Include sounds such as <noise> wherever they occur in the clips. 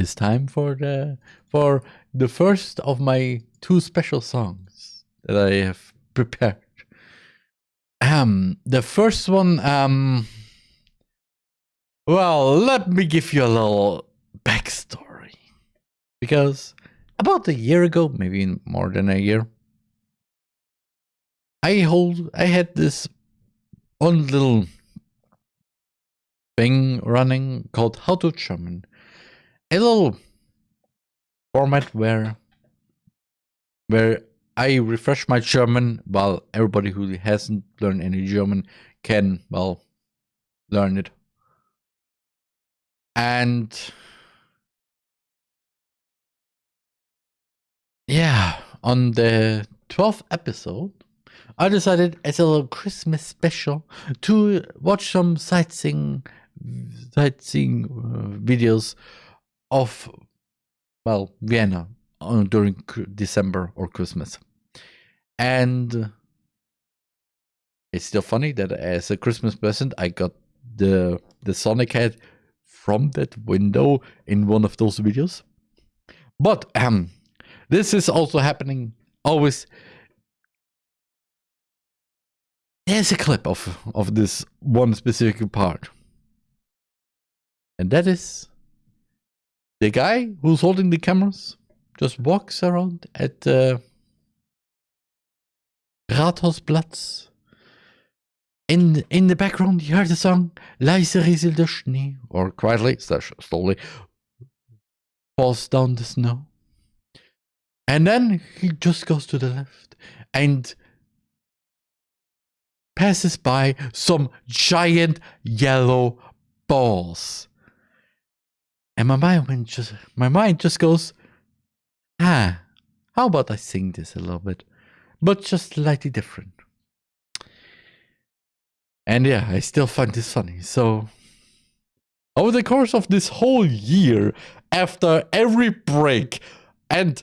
it's time for the for the first of my two special songs that I have <laughs> prepared. Um, the first one, um, well, let me give you a little backstory. Because about a year ago, maybe more than a year, I hold, I had this one little thing running called How to German. A little format where where I refresh my German while everybody who hasn't learned any German can, well, learn it. And yeah, on the 12th episode, I decided as a little Christmas special to watch some sightseeing sightseeing uh, videos of well Vienna uh, during December or Christmas. And it's still funny that as a Christmas present, I got the the Sonic head from that window in one of those videos. But um, this is also happening always. There's a clip of of this one specific part, and that is the guy who's holding the cameras just walks around at. Uh, Rathausplatz. In, in the background, you hear the song Leise rieselt der Schnee, or quietly, slowly, falls down the snow. And then he just goes to the left and passes by some giant yellow balls. And my mind went just my mind just goes, ah, how about I sing this a little bit? but just slightly different. And yeah, I still find this funny. So, over the course of this whole year, after every break, and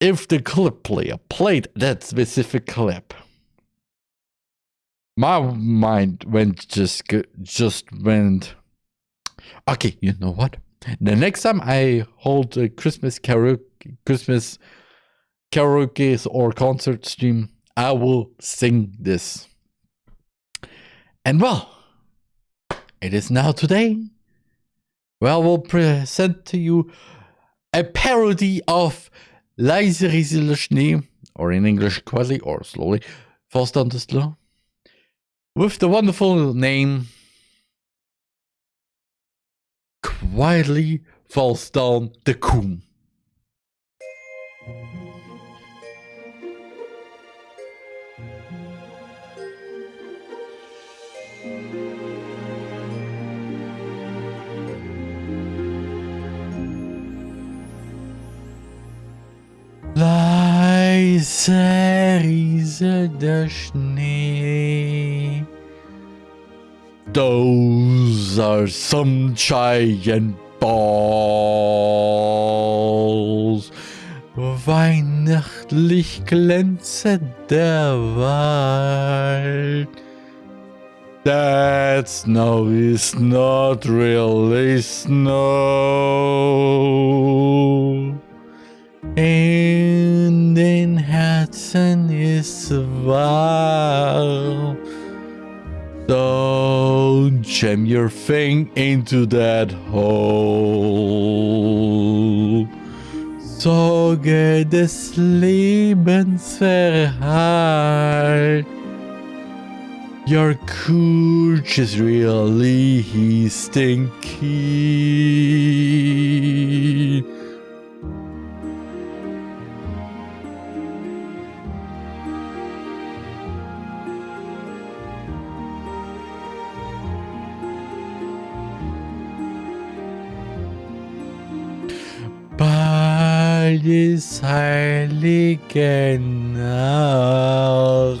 if the clip player played that specific clip, my mind went just just went. Okay, you know what? The next time I hold a Christmas karaoke, Christmas karaoke or concert stream, I will sing this. And well, it is now today. Well, we'll present to you a parody of Leise rieselt Schnee, or in English, Quasi or slowly, falls down the slow, with the wonderful name Quietly Falls Down the Coom. Leise rieselt der Schnee. Those are some giant balls. Weihnachtlich glänze der Wald. That snow is not really snow. So jam your thing into that hole. Sorge des Lebens. Your courage is really stinky. Des heiligen Nacht.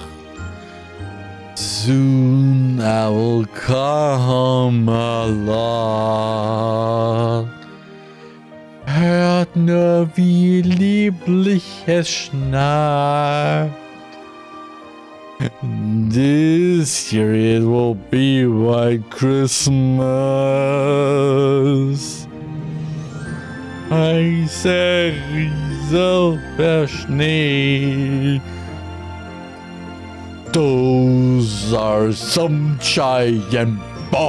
Soon I will come along. Hört nur, wie lieblich es schnarcht. This year it will be White Christmas. Weißer Rieselber Schnee. Those are some giant balls.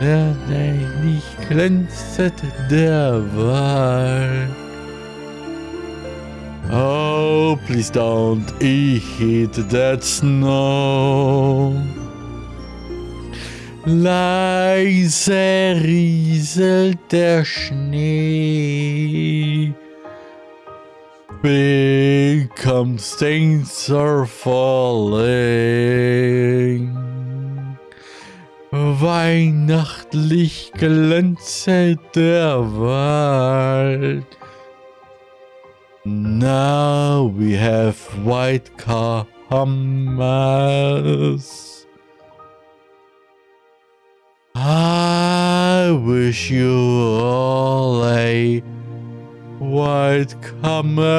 Der nicht glänzet der Wald. Oh, please don't eat that snow. Leise rieselt der Schnee. Become stains are falling. Weihnachtlich glänzet der Wald. Now we have white Kahamas. I wish you all a white commerce.